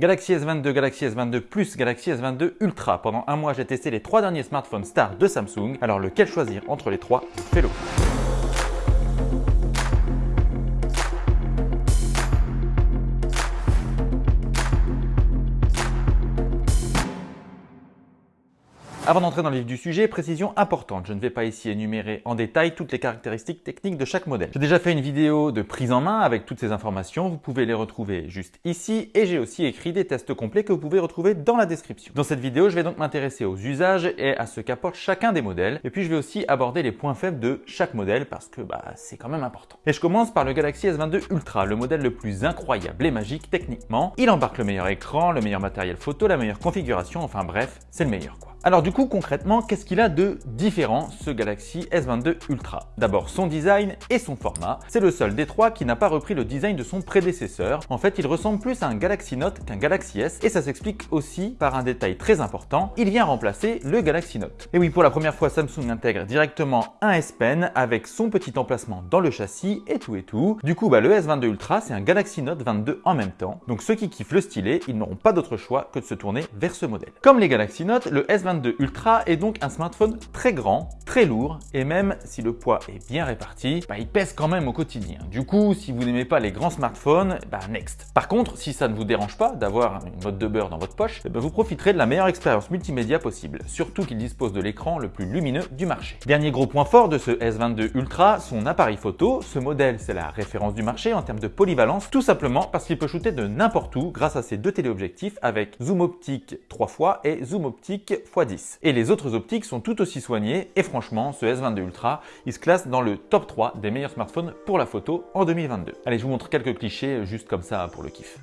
Galaxy S22, Galaxy S22 Plus, Galaxy S22 Ultra. Pendant un mois, j'ai testé les trois derniers smartphones stars de Samsung. Alors lequel choisir entre les trois? Fais-le Avant d'entrer dans le vif du sujet, précision importante, je ne vais pas ici énumérer en détail toutes les caractéristiques techniques de chaque modèle. J'ai déjà fait une vidéo de prise en main avec toutes ces informations, vous pouvez les retrouver juste ici et j'ai aussi écrit des tests complets que vous pouvez retrouver dans la description. Dans cette vidéo, je vais donc m'intéresser aux usages et à ce qu'apporte chacun des modèles et puis je vais aussi aborder les points faibles de chaque modèle parce que bah, c'est quand même important. Et je commence par le Galaxy S22 Ultra, le modèle le plus incroyable et magique techniquement. Il embarque le meilleur écran, le meilleur matériel photo, la meilleure configuration, enfin bref, c'est le meilleur quoi. Alors du coup, concrètement, qu'est-ce qu'il a de différent ce Galaxy S22 Ultra? D'abord son design et son format. C'est le seul des trois qui n'a pas repris le design de son prédécesseur. En fait, il ressemble plus à un Galaxy Note qu'un Galaxy S et ça s'explique aussi par un détail très important, il vient remplacer le Galaxy Note. Et oui, pour la première fois, Samsung intègre directement un S Pen avec son petit emplacement dans le châssis et tout et tout. Du coup, bah, le S22 Ultra, c'est un Galaxy Note 22 en même temps. Donc ceux qui kiffent le stylet, ils n'auront pas d'autre choix que de se tourner vers ce modèle. Comme les Galaxy Note, le S22 22 Ultra est donc un smartphone très grand, lourd et même si le poids est bien réparti, bah, il pèse quand même au quotidien. Du coup, si vous n'aimez pas les grands smartphones, bah next. Par contre, si ça ne vous dérange pas d'avoir une mode de beurre dans votre poche, bah, vous profiterez de la meilleure expérience multimédia possible, surtout qu'il dispose de l'écran le plus lumineux du marché. Dernier gros point fort de ce S22 Ultra, son appareil photo. Ce modèle, c'est la référence du marché en termes de polyvalence, tout simplement parce qu'il peut shooter de n'importe où grâce à ses deux téléobjectifs avec zoom optique 3 fois et zoom optique x et les autres optiques sont tout aussi soignées et franchement, ce S22 Ultra, il se classe dans le top 3 des meilleurs smartphones pour la photo en 2022. Allez, je vous montre quelques clichés juste comme ça pour le kiff.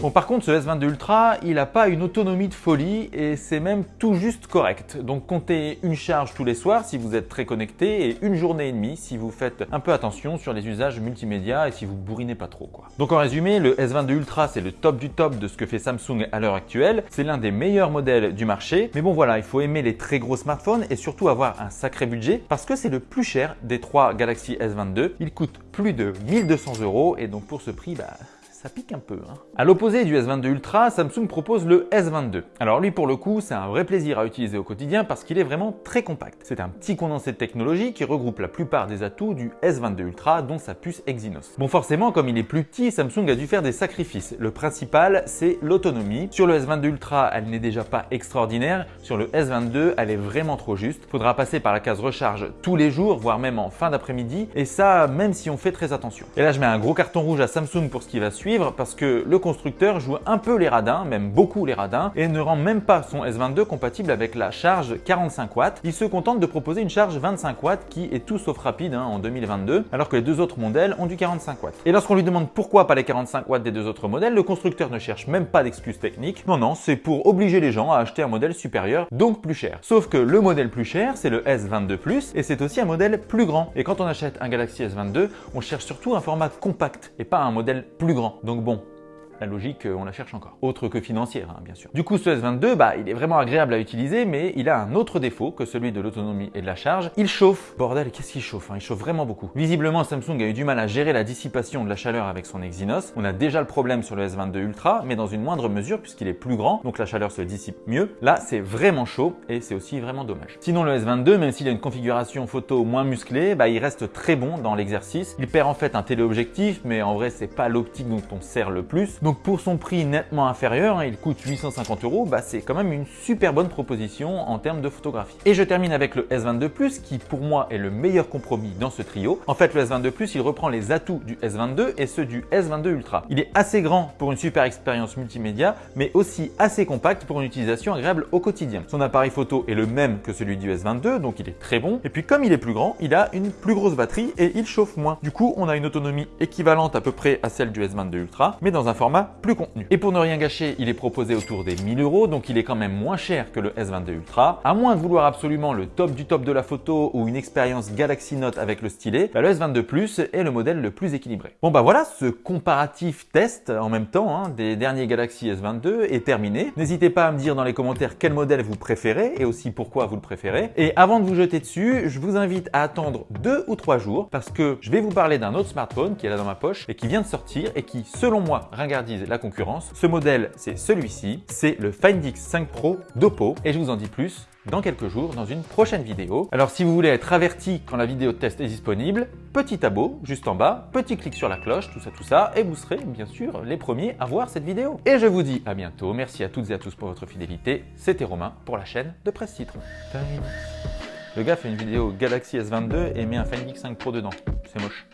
Bon par contre ce S22 Ultra il n'a pas une autonomie de folie et c'est même tout juste correct. Donc comptez une charge tous les soirs si vous êtes très connecté et une journée et demie si vous faites un peu attention sur les usages multimédia et si vous bourrinez pas trop quoi. Donc en résumé le S22 Ultra c'est le top du top de ce que fait Samsung à l'heure actuelle. C'est l'un des meilleurs modèles du marché mais bon voilà il faut aimer les très gros smartphones et surtout avoir un sacré budget parce que c'est le plus cher des trois Galaxy S22. Il coûte plus de 1200 euros et donc pour ce prix bah ça pique un peu. Hein. À l'opposé du S22 Ultra, Samsung propose le S22. Alors lui pour le coup, c'est un vrai plaisir à utiliser au quotidien parce qu'il est vraiment très compact. C'est un petit condensé de technologie qui regroupe la plupart des atouts du S22 Ultra dont sa puce Exynos. Bon forcément, comme il est plus petit, Samsung a dû faire des sacrifices. Le principal, c'est l'autonomie. Sur le S22 Ultra, elle n'est déjà pas extraordinaire. Sur le S22, elle est vraiment trop juste. Faudra passer par la case recharge tous les jours, voire même en fin d'après-midi. Et ça, même si on fait très attention. Et là, je mets un gros carton rouge à Samsung pour ce qui va suivre parce que le constructeur joue un peu les radins, même beaucoup les radins, et ne rend même pas son S22 compatible avec la charge 45 watts. Il se contente de proposer une charge 25 watts qui est tout sauf rapide hein, en 2022, alors que les deux autres modèles ont du 45 watts. Et lorsqu'on lui demande pourquoi pas les 45 watts des deux autres modèles, le constructeur ne cherche même pas d'excuses techniques. Non, non, c'est pour obliger les gens à acheter un modèle supérieur, donc plus cher. Sauf que le modèle plus cher, c'est le S22 Plus, et c'est aussi un modèle plus grand. Et quand on achète un Galaxy S22, on cherche surtout un format compact et pas un modèle plus grand. Donc bon, la logique, on la cherche encore. Autre que financière, hein, bien sûr. Du coup, ce S22, bah, il est vraiment agréable à utiliser, mais il a un autre défaut que celui de l'autonomie et de la charge. Il chauffe. Bordel, qu'est-ce qu'il chauffe hein Il chauffe vraiment beaucoup. Visiblement, Samsung a eu du mal à gérer la dissipation de la chaleur avec son Exynos. On a déjà le problème sur le S22 Ultra, mais dans une moindre mesure puisqu'il est plus grand, donc la chaleur se dissipe mieux. Là, c'est vraiment chaud et c'est aussi vraiment dommage. Sinon, le S22, même s'il a une configuration photo moins musclée, bah, il reste très bon dans l'exercice. Il perd en fait un téléobjectif, mais en vrai, c'est pas l'optique dont on sert le plus. Pour son prix nettement inférieur, hein, il coûte 850 euros, bah c'est quand même une super bonne proposition en termes de photographie. Et je termine avec le S22 Plus qui pour moi est le meilleur compromis dans ce trio. En fait le S22 Plus il reprend les atouts du S22 et ceux du S22 Ultra. Il est assez grand pour une super expérience multimédia mais aussi assez compact pour une utilisation agréable au quotidien. Son appareil photo est le même que celui du S22 donc il est très bon. Et puis comme il est plus grand, il a une plus grosse batterie et il chauffe moins. Du coup on a une autonomie équivalente à peu près à celle du S22 Ultra mais dans un format plus contenu. Et pour ne rien gâcher, il est proposé autour des 1000 euros, donc il est quand même moins cher que le S22 Ultra. À moins de vouloir absolument le top du top de la photo ou une expérience Galaxy Note avec le stylet, bah, le S22 Plus est le modèle le plus équilibré. Bon bah voilà, ce comparatif test en même temps hein, des derniers Galaxy S22 est terminé. N'hésitez pas à me dire dans les commentaires quel modèle vous préférez et aussi pourquoi vous le préférez. Et avant de vous jeter dessus, je vous invite à attendre deux ou trois jours parce que je vais vous parler d'un autre smartphone qui est là dans ma poche et qui vient de sortir et qui, selon moi, ringardise la concurrence. Ce modèle, c'est celui-ci, c'est le Find X5 Pro d'Oppo et je vous en dis plus dans quelques jours dans une prochaine vidéo. Alors si vous voulez être averti quand la vidéo de test est disponible, petit abo juste en bas, petit clic sur la cloche, tout ça, tout ça, et vous serez bien sûr les premiers à voir cette vidéo. Et je vous dis à bientôt, merci à toutes et à tous pour votre fidélité, c'était Romain pour la chaîne de Presse Titre. Le gars fait une vidéo Galaxy S22 et met un Find X5 Pro dedans, c'est moche.